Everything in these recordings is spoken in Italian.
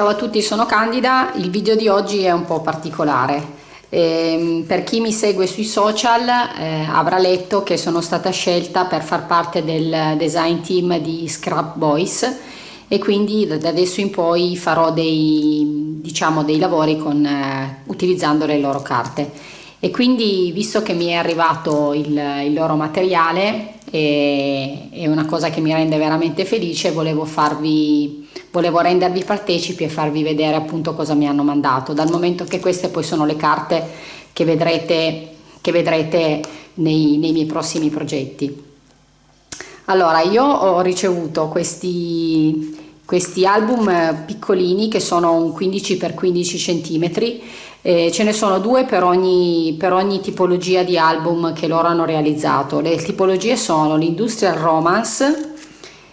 Ciao a tutti, sono Candida, il video di oggi è un po' particolare. Eh, per chi mi segue sui social eh, avrà letto che sono stata scelta per far parte del design team di Scrap Boys e quindi da adesso in poi farò dei, diciamo, dei lavori con, eh, utilizzando le loro carte e quindi visto che mi è arrivato il, il loro materiale e è una cosa che mi rende veramente felice volevo farvi volevo rendervi partecipi e farvi vedere appunto cosa mi hanno mandato. Dal momento che queste poi sono le carte che vedrete, che vedrete nei, nei miei prossimi progetti. Allora io ho ricevuto questi questi album piccolini che sono un 15 x 15 cm eh, ce ne sono due per ogni, per ogni tipologia di album che loro hanno realizzato. Le tipologie sono l'Industrial Romance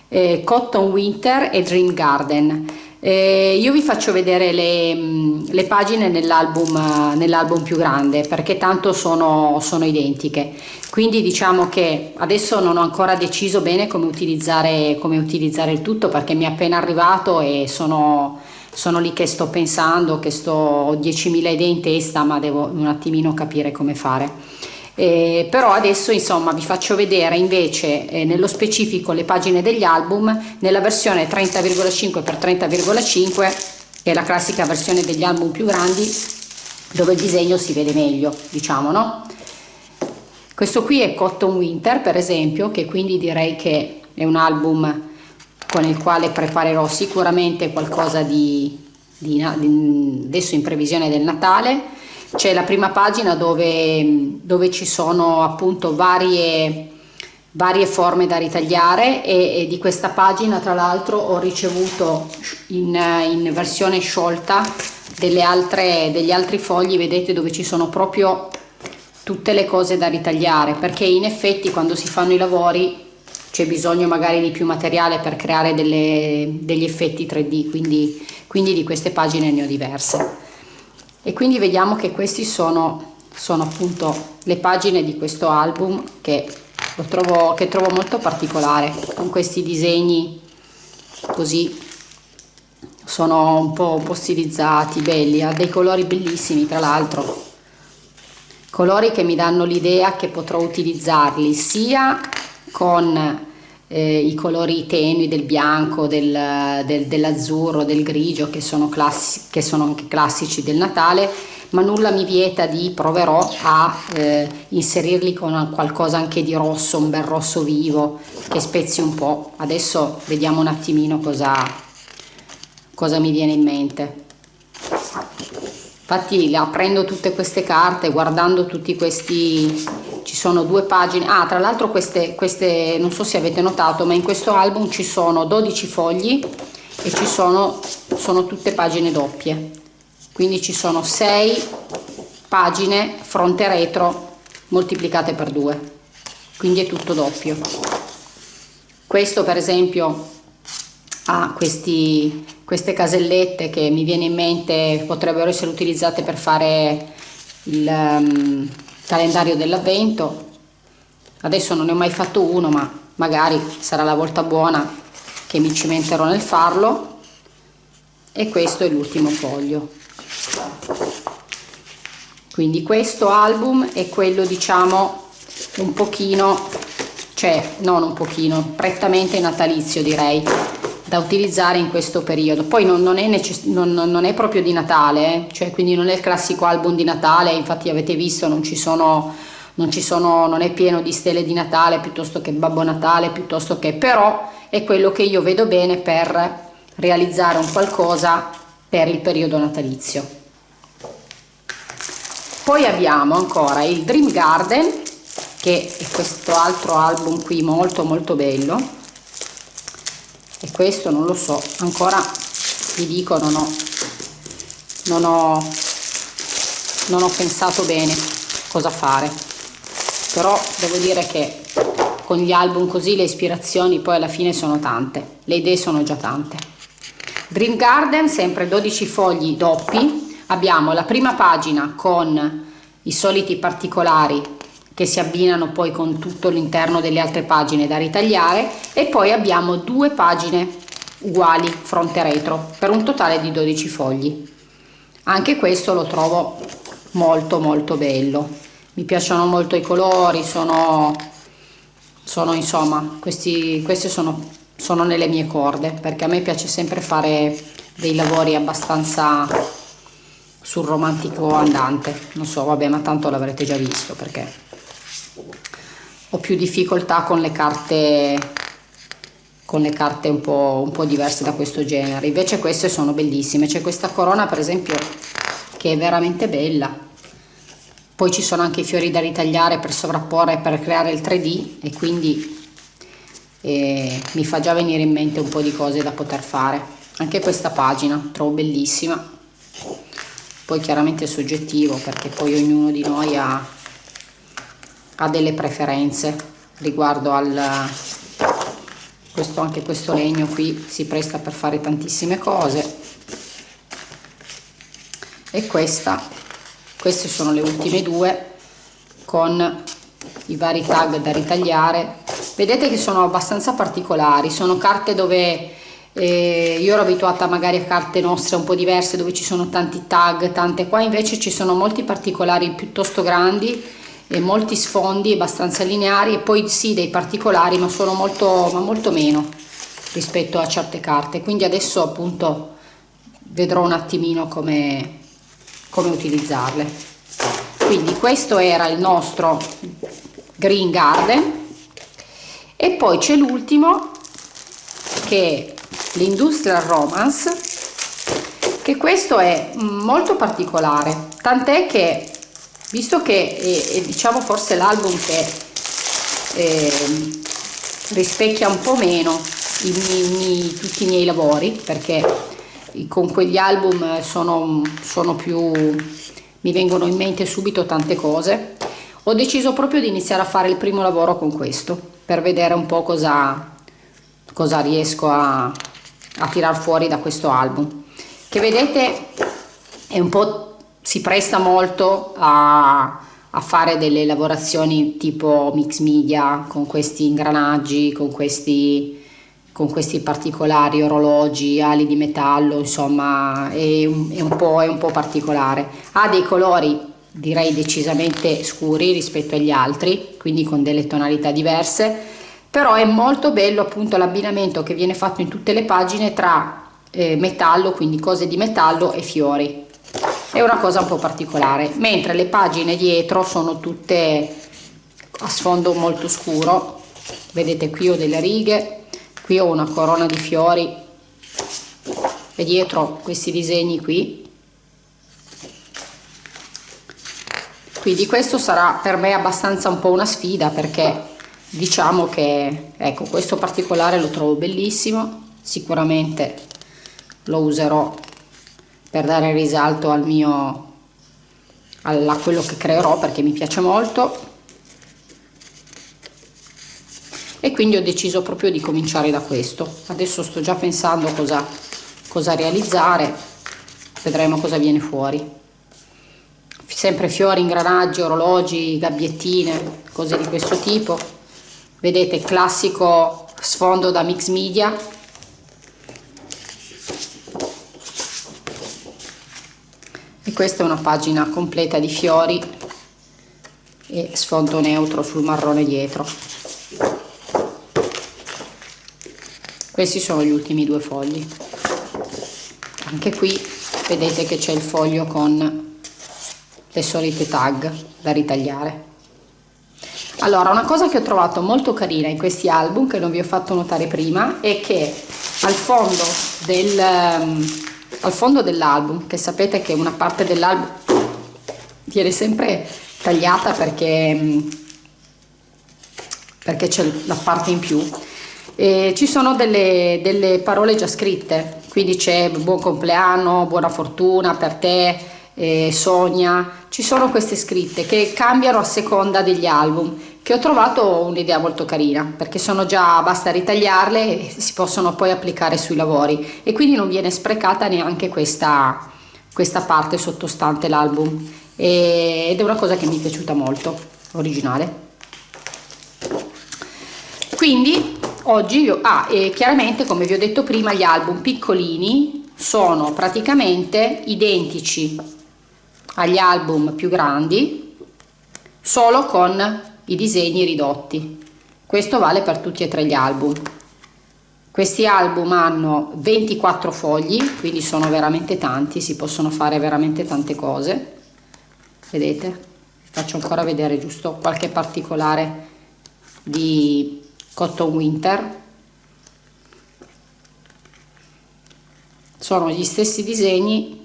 eh, Cotton Winter e Dream Garden. Eh, io vi faccio vedere le, mm, le pagine nell'album, nell'album più grande perché tanto sono, sono, identiche quindi diciamo che adesso non ho ancora deciso bene come utilizzare, come utilizzare il tutto perché mi è appena arrivato e sono, sono lì che sto pensando che sto ho 10.000 idee in testa ma devo un attimino capire come fare eh, però adesso insomma vi faccio vedere invece eh, nello specifico le pagine degli album nella versione 30,5 x 30,5 che è la classica versione degli album più grandi dove il disegno si vede meglio diciamo no? Questo qui è Cotton Winter per esempio che quindi direi che è un album con il quale preparerò sicuramente qualcosa di, di, di adesso in previsione del Natale c'è la prima pagina dove, dove ci sono appunto varie, varie forme da ritagliare e, e, di questa pagina tra l'altro ho ricevuto in, in versione sciolta altre, degli altri fogli vedete dove ci sono proprio tutte le cose da ritagliare perché in effetti quando si fanno i lavori c'è bisogno magari di più materiale per creare delle, degli effetti 3D quindi, quindi di queste pagine ne ho diverse e quindi vediamo che questi sono, sono appunto le pagine di questo album che trovo, che trovo molto particolare con questi disegni così sono un po', un po' stilizzati, belli, ha dei colori bellissimi tra l'altro. Colori che mi danno l'idea che potrò utilizzarli sia con eh, i colori tenui del bianco, del, del, dell'azzurro, del grigio che sono, classi, che sono anche classici del Natale ma nulla mi vieta di proverò a eh, inserirli con qualcosa anche di rosso, un bel rosso vivo che spezzi un po'. Adesso vediamo un attimino cosa, cosa mi viene in mente. Infatti aprendo tutte queste carte, guardando tutti questi ci sono due pagine. Ah tra l'altro queste, queste non so se avete notato ma in questo album ci sono 12 fogli e ci sono sono tutte pagine doppie. Quindi ci sono 6 pagine fronte retro moltiplicate per 2 quindi è tutto doppio. Questo per esempio ha questi, queste casellette che mi viene in mente potrebbero essere utilizzate per fare il um, calendario dell'avvento. Adesso non ne ho mai fatto uno ma magari sarà la volta buona che mi cimenterò nel farlo. E questo è l'ultimo foglio. Quindi questo album è quello diciamo un pochino cioè non un pochino prettamente natalizio direi da utilizzare in questo periodo. Poi non, non, è, non, non è, proprio di Natale eh? cioè quindi non è il classico album di Natale infatti avete visto non ci sono non ci sono non è pieno di stelle di Natale piuttosto che Babbo Natale piuttosto che però è quello che io vedo bene per realizzare un qualcosa per il periodo natalizio. Poi abbiamo ancora il Dream Garden che è questo altro album qui molto molto bello questo non lo so ancora vi dico non ho non ho non ho pensato bene cosa fare. Però devo dire che con gli album così le ispirazioni poi alla fine sono tante le idee sono già tante. Dream Garden sempre 12 fogli doppi. Abbiamo la prima pagina con i soliti particolari che si abbinano poi con tutto l'interno delle altre pagine da ritagliare e poi abbiamo due pagine uguali fronte retro per un totale di 12 fogli. Anche questo lo trovo molto molto bello. Mi piacciono molto i colori sono sono insomma questi questi sono sono nelle mie corde perché a me piace sempre fare dei lavori abbastanza sul romantico andante. Non so vabbè ma tanto l'avrete già visto perché ho più difficoltà con le carte con le carte un po', un po' diverse da questo genere. Invece queste sono bellissime. C'è questa corona per esempio che è veramente bella. Poi ci sono anche i fiori da ritagliare per sovrapporre per creare il 3D e quindi eh, mi fa già venire in mente un po' di cose da poter fare. Anche questa pagina trovo bellissima. Poi chiaramente è soggettivo perché poi ognuno di noi ha, ha delle preferenze riguardo al questo anche questo legno qui si presta per fare tantissime cose. E questa queste sono le ultime due con i vari tag da ritagliare. Vedete che sono abbastanza particolari sono carte dove eh, io ero abituata magari a carte nostre un po' diverse dove ci sono tanti tag tante qua invece ci sono molti particolari piuttosto grandi e molti sfondi abbastanza lineari e poi sì dei particolari ma sono molto ma molto meno rispetto a certe carte. Quindi adesso appunto vedrò un attimino come come utilizzarle. Quindi questo era il nostro green garden. E poi c'è l'ultimo che è l'industrial romance che questo è molto particolare. Tant'è che visto che è, è diciamo forse l'album che eh, rispecchia un po' meno i miei, tutti i miei lavori perché con quegli album sono, sono più mi vengono in mente subito tante cose ho deciso proprio di iniziare a fare il primo lavoro con questo per vedere un po' cosa, cosa riesco a, a tirar fuori da questo album. Che vedete è un po' si presta molto a, a fare delle lavorazioni tipo mix media con questi ingranaggi, con questi, con questi particolari orologi, ali di metallo, insomma è un, è, un è un po' particolare. Ha dei colori direi decisamente scuri rispetto agli altri, quindi con delle tonalità diverse, però è molto bello appunto l'abbinamento che viene fatto in tutte le pagine tra eh, metallo, quindi cose di metallo e fiori è una cosa un po' particolare mentre le pagine dietro sono tutte a sfondo molto scuro. Vedete qui ho delle righe qui ho una corona di fiori e dietro questi disegni qui. Quindi questo sarà per me abbastanza un po' una sfida perché diciamo che ecco questo particolare lo trovo bellissimo. Sicuramente lo userò per dare risalto al mio a quello che creerò perché mi piace molto. E quindi ho deciso proprio di cominciare da questo. Adesso sto già pensando cosa, cosa realizzare. Vedremo cosa viene fuori. Sempre fiori, ingranaggi, orologi, gabbiettine, cose di questo tipo. Vedete classico sfondo da mix media questa è una pagina completa di fiori e sfondo neutro sul marrone dietro. Questi sono gli ultimi due fogli. Anche qui vedete che c'è il foglio con le solite tag da ritagliare. Allora una cosa che ho trovato molto carina in questi album che non vi ho fatto notare prima è che al fondo del al fondo dell'album che sapete che una parte dell'album viene sempre tagliata perché mm, perché c'è la parte in più. E ci sono delle, delle parole già scritte quindi c'è buon compleanno buona fortuna per te eh, sogna ci sono queste scritte che cambiano a seconda degli album che ho trovato un'idea molto carina perché sono già basta ritagliarle e si possono poi applicare sui lavori. E quindi non viene sprecata neanche questa, questa parte sottostante l'album. Ed è una cosa che mi è piaciuta molto originale. Quindi oggi io ah, e chiaramente come vi ho detto prima gli album piccolini sono praticamente identici agli album più grandi solo con i disegni ridotti. Questo vale per tutti e tre gli album. Questi album hanno 24 fogli quindi sono veramente tanti si possono fare veramente tante cose. Vedete? Faccio ancora vedere giusto qualche particolare di cotton winter. Sono gli stessi disegni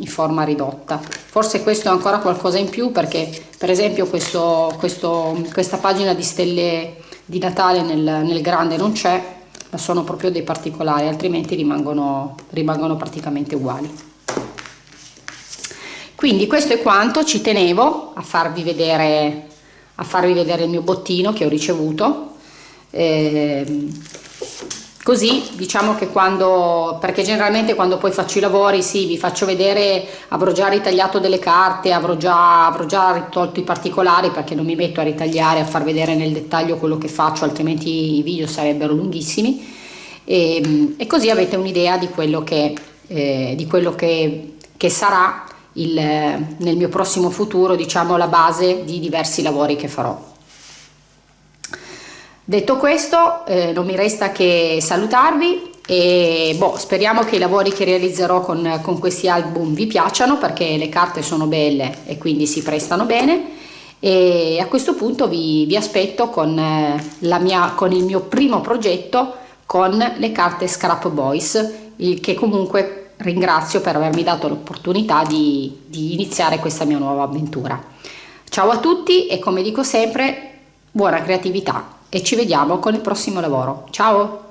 in forma ridotta. Forse questo è ancora qualcosa in più perché per esempio questo, questo, questa pagina di stelle di Natale nel, nel grande non c'è ma sono proprio dei particolari altrimenti rimangono, rimangono praticamente uguali. Quindi questo è quanto ci tenevo a farvi vedere a farvi vedere il mio bottino che ho ricevuto. Eh, così diciamo che quando perché generalmente quando poi faccio i lavori sì vi faccio vedere avrò già ritagliato delle carte avrò già, avrò già tolto i particolari perché non mi metto a ritagliare a far vedere nel dettaglio quello che faccio altrimenti i video sarebbero lunghissimi. E, e così avete un'idea di quello che eh, di quello che, che sarà il, nel mio prossimo futuro diciamo la base di diversi lavori che farò detto questo eh, non mi resta che salutarvi e boh, speriamo che i lavori che realizzerò con, con questi album vi piacciono perché le carte sono belle e quindi si prestano bene e a questo punto vi, vi aspetto con, eh, mia, con il mio primo progetto con le carte Scrap Boys che comunque ringrazio per avermi dato l'opportunità di, di iniziare questa mia nuova avventura. Ciao a tutti e come dico sempre, buona creatività e ci vediamo con il prossimo lavoro. Ciao!